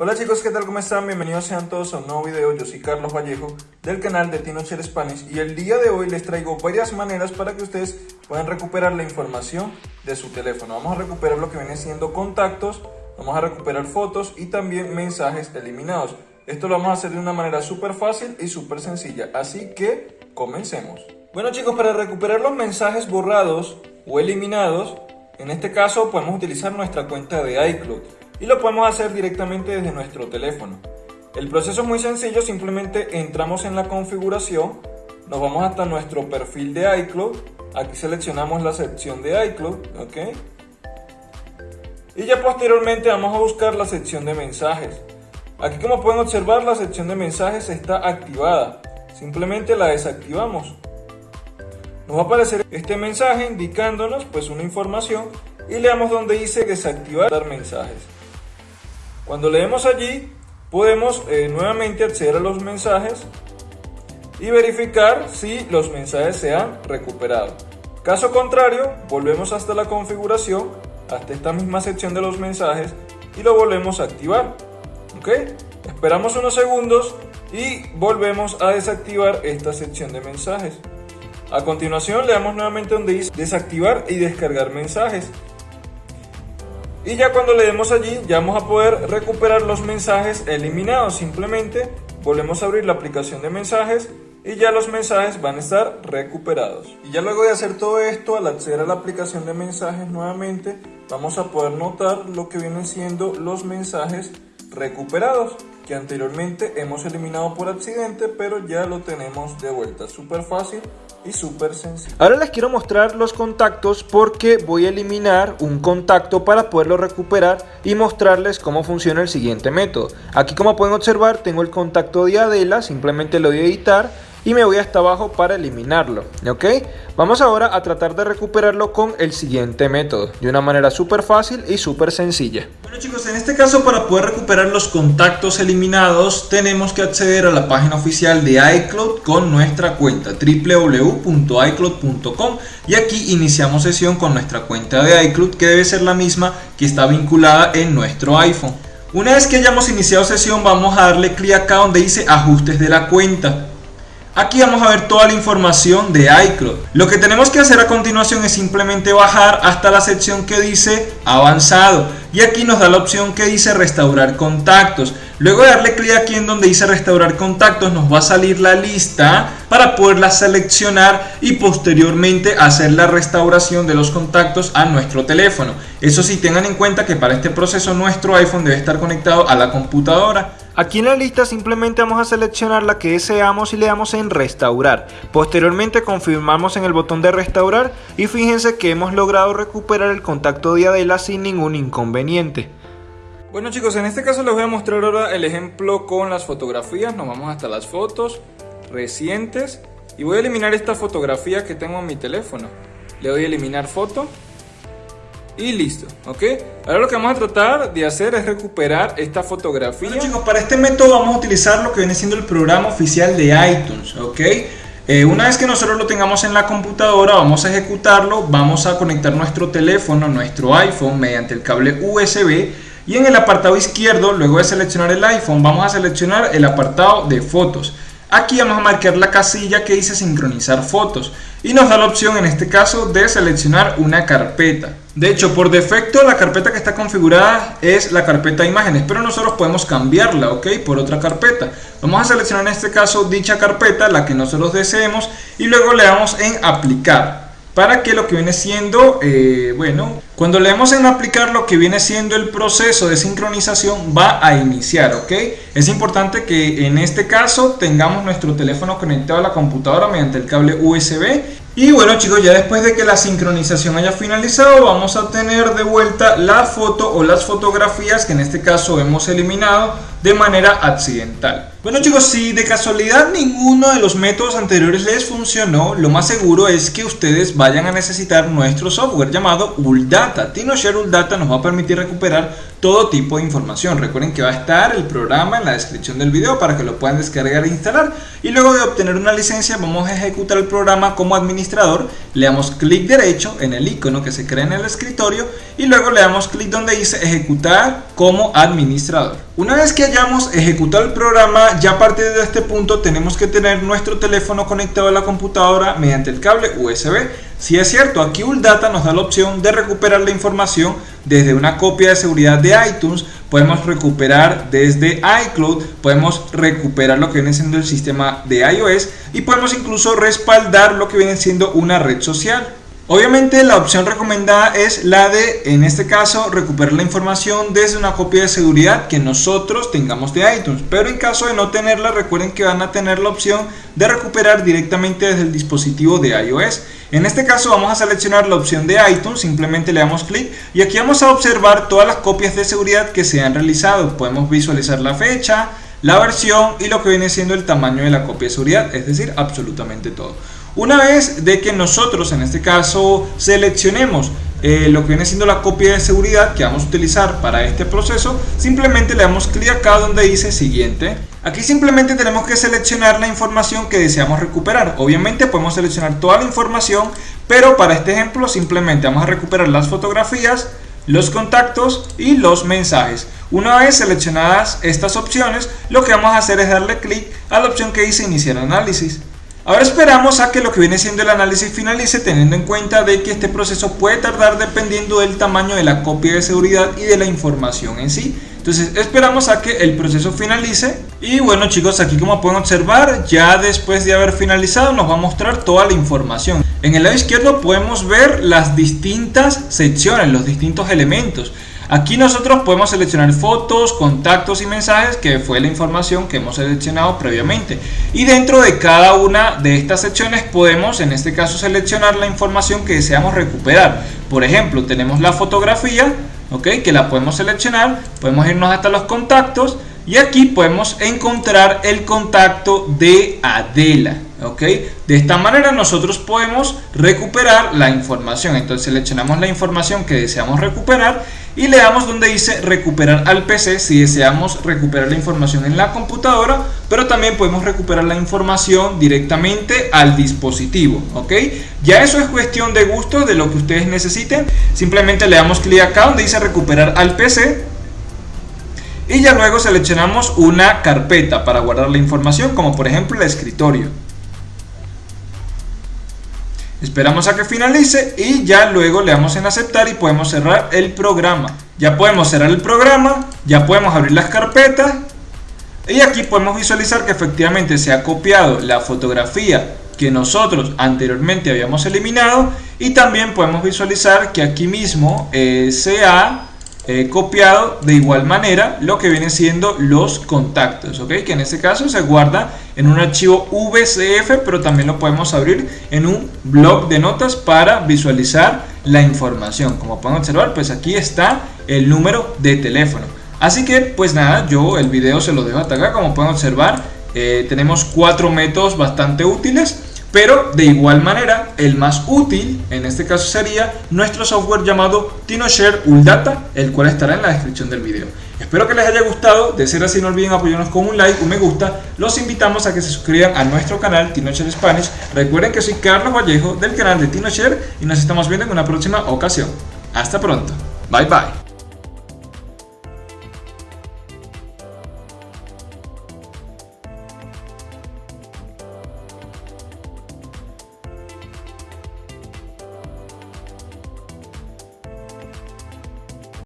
Hola chicos, ¿qué tal? ¿Cómo están? Bienvenidos sean todos a un nuevo video. Yo soy Carlos Vallejo del canal de TinoShare Spanish y el día de hoy les traigo varias maneras para que ustedes puedan recuperar la información de su teléfono. Vamos a recuperar lo que viene siendo contactos, vamos a recuperar fotos y también mensajes eliminados. Esto lo vamos a hacer de una manera súper fácil y súper sencilla, así que comencemos. Bueno chicos, para recuperar los mensajes borrados o eliminados, en este caso podemos utilizar nuestra cuenta de iCloud y lo podemos hacer directamente desde nuestro teléfono. El proceso es muy sencillo, simplemente entramos en la configuración, nos vamos hasta nuestro perfil de iCloud, aquí seleccionamos la sección de iCloud, ¿ok? Y ya posteriormente vamos a buscar la sección de mensajes. Aquí como pueden observar la sección de mensajes está activada, simplemente la desactivamos. Nos va a aparecer este mensaje indicándonos pues una información y le damos donde dice desactivar mensajes. Cuando leemos allí, podemos eh, nuevamente acceder a los mensajes y verificar si los mensajes se han recuperado. Caso contrario, volvemos hasta la configuración, hasta esta misma sección de los mensajes y lo volvemos a activar. ¿Ok? Esperamos unos segundos y volvemos a desactivar esta sección de mensajes. A continuación le damos nuevamente donde dice desactivar y descargar mensajes. Y ya cuando le demos allí, ya vamos a poder recuperar los mensajes eliminados. Simplemente volvemos a abrir la aplicación de mensajes y ya los mensajes van a estar recuperados. Y ya luego de hacer todo esto, al acceder a la aplicación de mensajes nuevamente, vamos a poder notar lo que vienen siendo los mensajes recuperados que anteriormente hemos eliminado por accidente, pero ya lo tenemos de vuelta. Súper fácil y súper sencillo. Ahora les quiero mostrar los contactos porque voy a eliminar un contacto para poderlo recuperar y mostrarles cómo funciona el siguiente método. Aquí como pueden observar tengo el contacto de Adela, simplemente lo voy a editar y me voy hasta abajo para eliminarlo, ¿ok? Vamos ahora a tratar de recuperarlo con el siguiente método, de una manera súper fácil y súper sencilla. Bueno chicos, en este caso para poder recuperar los contactos eliminados tenemos que acceder a la página oficial de iCloud con nuestra cuenta www.icloud.com y aquí iniciamos sesión con nuestra cuenta de iCloud que debe ser la misma que está vinculada en nuestro iPhone. Una vez que hayamos iniciado sesión vamos a darle clic acá donde dice ajustes de la cuenta. Aquí vamos a ver toda la información de iCloud. Lo que tenemos que hacer a continuación es simplemente bajar hasta la sección que dice avanzado y aquí nos da la opción que dice restaurar contactos. Luego de darle clic aquí en donde dice restaurar contactos nos va a salir la lista para poderla seleccionar y posteriormente hacer la restauración de los contactos a nuestro teléfono. Eso sí, tengan en cuenta que para este proceso nuestro iPhone debe estar conectado a la computadora. Aquí en la lista simplemente vamos a seleccionar la que deseamos y le damos en restaurar. Posteriormente confirmamos en el botón de restaurar y fíjense que hemos logrado recuperar el contacto de Adela sin ningún inconveniente. Bueno chicos, en este caso les voy a mostrar ahora el ejemplo con las fotografías. Nos vamos hasta las fotos recientes y voy a eliminar esta fotografía que tengo en mi teléfono. Le doy a eliminar foto y listo, ¿ok? Ahora lo que vamos a tratar de hacer es recuperar esta fotografía. Bueno chicos, para este método vamos a utilizar lo que viene siendo el programa oficial de iTunes, ¿ok? Eh, una vez que nosotros lo tengamos en la computadora, vamos a ejecutarlo, vamos a conectar nuestro teléfono, nuestro iPhone mediante el cable USB y en el apartado izquierdo, luego de seleccionar el iPhone, vamos a seleccionar el apartado de fotos. Aquí vamos a marcar la casilla que dice sincronizar fotos y nos da la opción en este caso de seleccionar una carpeta. De hecho, por defecto la carpeta que está configurada es la carpeta imágenes, pero nosotros podemos cambiarla, ¿ok? Por otra carpeta. Vamos a seleccionar en este caso dicha carpeta, la que nosotros deseemos, y luego le damos en aplicar para que lo que viene siendo, eh, bueno, cuando le damos en aplicar lo que viene siendo el proceso de sincronización va a iniciar, ¿ok? Es importante que en este caso tengamos nuestro teléfono conectado a la computadora mediante el cable USB y bueno chicos, ya después de que la sincronización haya finalizado, vamos a tener de vuelta la foto o las fotografías que en este caso hemos eliminado de manera accidental. Bueno chicos, si de casualidad ninguno de los métodos anteriores les funcionó, lo más seguro es que ustedes vayan a necesitar nuestro software llamado ULDATA. TinoShare ULDATA nos va a permitir recuperar todo tipo de información. Recuerden que va a estar el programa en la descripción del video para que lo puedan descargar e instalar. Y luego de obtener una licencia vamos a ejecutar el programa como administrador. Le damos clic derecho en el icono que se crea en el escritorio y luego le damos clic donde dice ejecutar como administrador. Una vez que hayamos ejecutado el programa, ya a partir de este punto tenemos que tener nuestro teléfono conectado a la computadora mediante el cable USB. Si es cierto, aquí Uldata nos da la opción de recuperar la información desde una copia de seguridad de iTunes, podemos recuperar desde iCloud, podemos recuperar lo que viene siendo el sistema de iOS y podemos incluso respaldar lo que viene siendo una red social. Obviamente la opción recomendada es la de, en este caso, recuperar la información desde una copia de seguridad que nosotros tengamos de iTunes. Pero en caso de no tenerla, recuerden que van a tener la opción de recuperar directamente desde el dispositivo de iOS. En este caso vamos a seleccionar la opción de iTunes, simplemente le damos clic y aquí vamos a observar todas las copias de seguridad que se han realizado. Podemos visualizar la fecha, la versión y lo que viene siendo el tamaño de la copia de seguridad, es decir, absolutamente todo. Una vez de que nosotros en este caso seleccionemos eh, lo que viene siendo la copia de seguridad que vamos a utilizar para este proceso, simplemente le damos clic acá donde dice siguiente. Aquí simplemente tenemos que seleccionar la información que deseamos recuperar. Obviamente podemos seleccionar toda la información, pero para este ejemplo simplemente vamos a recuperar las fotografías, los contactos y los mensajes. Una vez seleccionadas estas opciones, lo que vamos a hacer es darle clic a la opción que dice iniciar análisis. Ahora esperamos a que lo que viene siendo el análisis finalice teniendo en cuenta de que este proceso puede tardar dependiendo del tamaño de la copia de seguridad y de la información en sí. Entonces esperamos a que el proceso finalice y bueno chicos aquí como pueden observar ya después de haber finalizado nos va a mostrar toda la información. En el lado izquierdo podemos ver las distintas secciones, los distintos elementos. Aquí nosotros podemos seleccionar fotos, contactos y mensajes que fue la información que hemos seleccionado previamente. Y dentro de cada una de estas secciones podemos en este caso seleccionar la información que deseamos recuperar. Por ejemplo, tenemos la fotografía, ¿ok? que la podemos seleccionar, podemos irnos hasta los contactos y aquí podemos encontrar el contacto de Adela. De esta manera nosotros podemos recuperar la información. Entonces seleccionamos la información que deseamos recuperar y le damos donde dice recuperar al PC si deseamos recuperar la información en la computadora, pero también podemos recuperar la información directamente al dispositivo. Ya eso es cuestión de gusto, de lo que ustedes necesiten. Simplemente le damos clic acá donde dice recuperar al PC y ya luego seleccionamos una carpeta para guardar la información, como por ejemplo el escritorio. Esperamos a que finalice y ya luego le damos en aceptar y podemos cerrar el programa. Ya podemos cerrar el programa, ya podemos abrir las carpetas y aquí podemos visualizar que efectivamente se ha copiado la fotografía que nosotros anteriormente habíamos eliminado y también podemos visualizar que aquí mismo eh, se ha He copiado de igual manera lo que viene siendo los contactos, ¿ok? Que en este caso se guarda en un archivo VCF, pero también lo podemos abrir en un blog de notas para visualizar la información. Como pueden observar, pues aquí está el número de teléfono. Así que, pues nada, yo el video se lo dejo hasta acá. Como pueden observar, eh, tenemos cuatro métodos bastante útiles pero de igual manera, el más útil en este caso sería nuestro software llamado TinoShare Uldata, el cual estará en la descripción del video. Espero que les haya gustado, de ser así no olviden apoyarnos con un like, un me gusta, los invitamos a que se suscriban a nuestro canal TinoShare Spanish, recuerden que soy Carlos Vallejo del canal de TinoShare y nos estamos viendo en una próxima ocasión. Hasta pronto, bye bye.